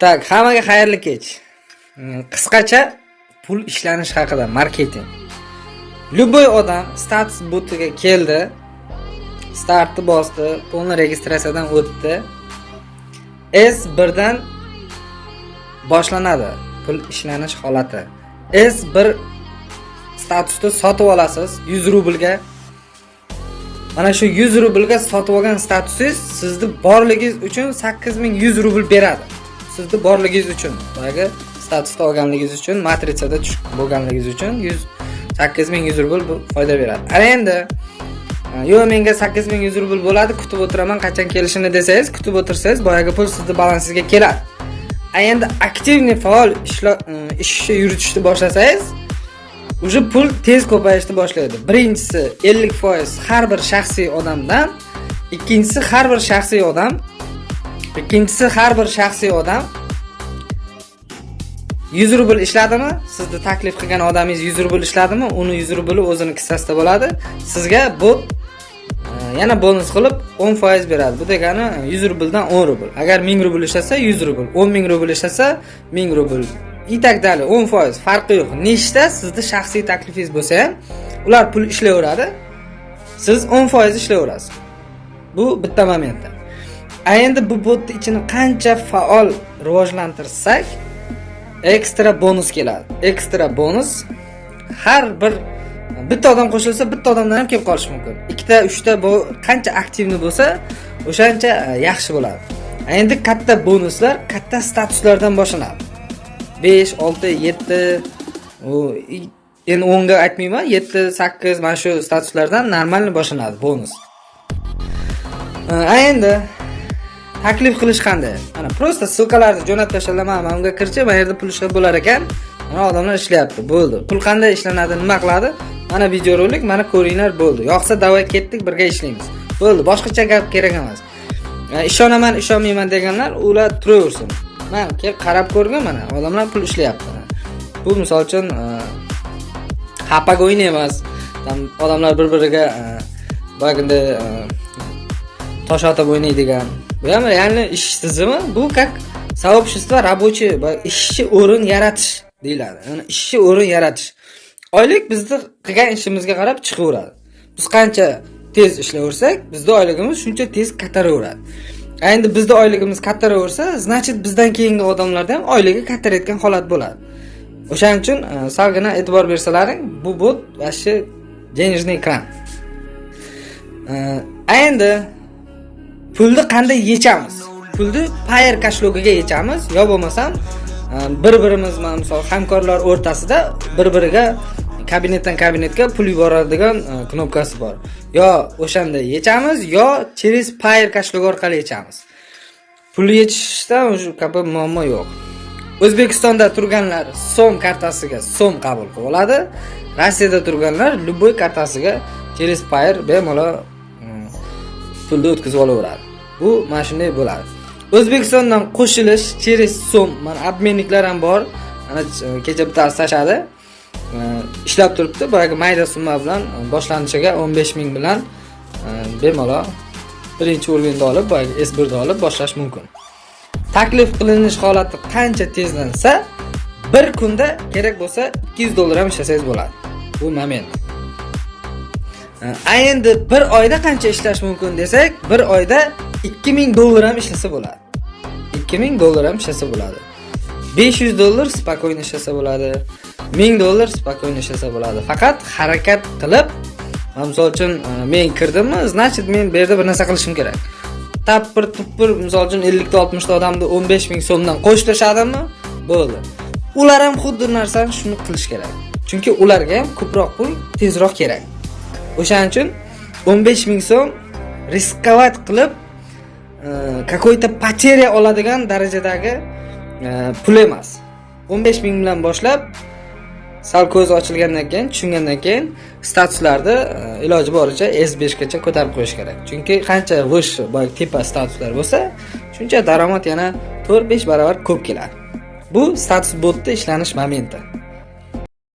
так hammaga xayrli kech. Mm, qisqacha pul ishlanish haqida marketing. Любой odam status butiga keldi startni bosdi полный registratsiyadan o'tdi. S birdan boshlanadi pul ishlanish holati. S bir statusni sotib olasiz 100 rublga. Mana shu 100 rublga sotib olgan statusingiz sizni borligingiz uchun 8100 rubl beradi. Sizni borligingiz uchun boyagi statusda olganligingiz uchun matritsada tushib bo'lganligingiz uchun 100 8100 rubl bu foyda beradi. Ana endi e, yo'q menga 8100 rubl bo'ladi kutib o'tiraman qachon kelishini desangiz kutib o'tirsangiz boyagi pul sizni balansingizga keladi. A endi aktivniy faol ishni e, yuritishni boshlasangiz уже pul tez ko'payishni boshlaydi. Birinchisi 50% har bir shaxsiy odamdan ikkinchisi har bir shaxsiy odam ikkinchisi har bir shaxsiy odam 100 rubl ishladimi? Sizni taklif qilgan odamingiz 100 rubl ishladimi? Uni 100 rubli o'zini kissasida bo'ladi. Sizga bu e, yana bonus qilib 10% beradi. Bu degani 100 rubldan 10 rubl. Agar 1000 rubl ishlasa 100 rubl. 10 ming rubl ishlasa 1000 rubl. И так далее 10% farqi yo'q. Nechta sizni shaxsiy taklifingiz bo'lsa ham ular pul ishlayveradi. Siz 10% ishlayverasiz. Bu bitta momentda. A endi bu botni ichini qancha faol rivojlantirsak ekstra bonus keladi. Ekstra bonus har bir bitta odam qo'shilsa bitta odamdan ham kelib qolishi mumkin. Ikkita uchta bu qancha aktivni bo'lsa o'shancha e, yaxshi bo'ladi. Endi katta bonuslar katta statuslardan boshlanadi. Besh olti yetti u endi o'nga aytmayman yetti sakkiz mana shu statuslardan normalniy boshlanadi bonus. E, a endi taklif qilish qanday? Mana просто ссылкаlarni jo'natib tashlaman mana unga kirchi mana yerda pul ishlab bo'lar ekan. Mana odamlar ishlayapti bo'ldi. Pul qanday ishlanadi nima qiladi mana videorolik mana ko'ringlar bo'ldi. Yoqsa давай ketdik birga ishlaymiz. Bo'ldi boshqacha gap kerak emas. E, ishonaman ishonmayman deganlar ular turaversin. Man kelib qarab ko'rgin mana odamlar pul ishlayapti. Bu misol uchun e, xapago'yni emas. Odamlar bir biriga e, boyagiday tosh otib o'ynaydigan. Bu ham реально ish tizimi. Bu как сообщество рабочий ishchi o'rin yaratish deyiladi. Ya'ni ishchi o'rin yaratish. Oylik bizni qilgan ishimizga qarab chiqaveradi. Biz qancha tez ishlayversak bizni oyligimiz shuncha tez kattaraveradi. Endi bizni oyligimiz kattaraversa значит bizdan keyingi odamlarda ham oyligi kattarayotgan holat bo'ladi. O'shaning uchun e, salgina e'tibor bersalaring bu bot vashi денежный кран e, endi pulni qanday yechamiz? Pulni payer kashlogiga yechamiz. Yo bo'lmasam e, bir birimiz mana misol hamkorlar o'rtasida bir biriga kabinetdan kabinetga pul yuboradigan e, knopkasi bor. Yo o'shanda yechamiz yo через payer kashlog orqali yechamiz. Pulni yechishda shu kabi muammo yo'q. O'zbekistonda turganlar so'm kartasiga so'm qabul qilib oladi rossiyada turganlar любой kartasiga через payer bemalol e, pulni o'tkazib olaveradi. Bu mana shunday bo'ladi. O'zbekistondan qo'shilish через so'm mana обменniklar ham bor. Mana e, kecha bittasi tashladi e, ishlab turibdi. Boyagi mayda summa bilan e, boshlanishiga 15 ming bilan bemalol birinchi уровеньni olib boyagi s birni olib boshlash mumkin. Taklif qilinish holati qancha tezlansa bir kunda kerak bo'lsa 200 dollar ham ishlasangiz bo'ladi. Bu moment a endi bir oyda qancha ishlash mumkin desak bir oyda 2000 dollar ham ishlasa bo'ladi. 2000 dollar ham ishlasa bo'ladi. 500 dollar спокойно ishlasa bo'ladi. 1000 dollar спокойно ishlasa bo'ladi. Faqat harakat qilib misol uchun e, men kirdimmi значит men bu yerda bir narsa qilishim kerak. Tappir tuppir misol uchun 50 ta 60 ta odamni 15 ming so'mdan qo'shilishadimi bo'ldi. Ular ham xuddi narsani shuni qilish kerak. Chunki ularga ham ko'proq pul tezroq kerak. O'shaning uchun 15 ming so'm riskovat qilib Э, какой-то потеря oladigan darajadagi э, pul emas. 15 ming bilan boshlab sal ko'zi ochilgandan keyin tushungandan keyin statuslarni e, iloji boricha S5 gacha ko'tarib qo'yish kerak. Chunki qancha vish boy tepa statuslar bo'lsa shuncha daromad yana 4-5 barobar ko'p keladi. Bu status botda ishlanish momenti.